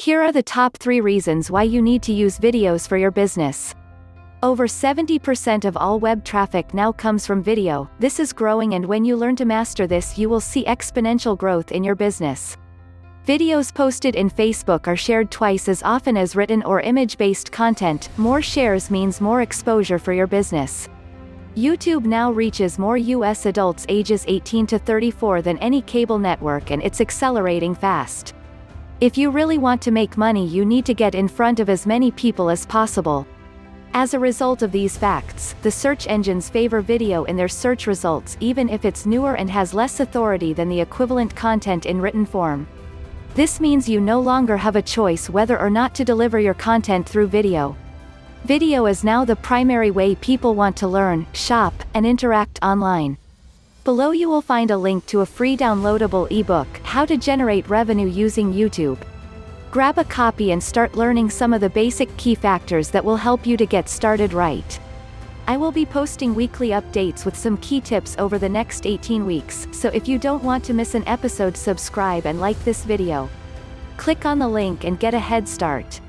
Here are the top 3 reasons why you need to use videos for your business. Over 70% of all web traffic now comes from video, this is growing and when you learn to master this you will see exponential growth in your business. Videos posted in Facebook are shared twice as often as written or image-based content, more shares means more exposure for your business. YouTube now reaches more US adults ages 18 to 34 than any cable network and it's accelerating fast. If you really want to make money you need to get in front of as many people as possible. As a result of these facts, the search engines favor video in their search results even if it's newer and has less authority than the equivalent content in written form. This means you no longer have a choice whether or not to deliver your content through video. Video is now the primary way people want to learn, shop, and interact online. Below you will find a link to a free downloadable ebook, How to Generate Revenue Using YouTube. Grab a copy and start learning some of the basic key factors that will help you to get started right. I will be posting weekly updates with some key tips over the next 18 weeks, so if you don't want to miss an episode subscribe and like this video. Click on the link and get a head start.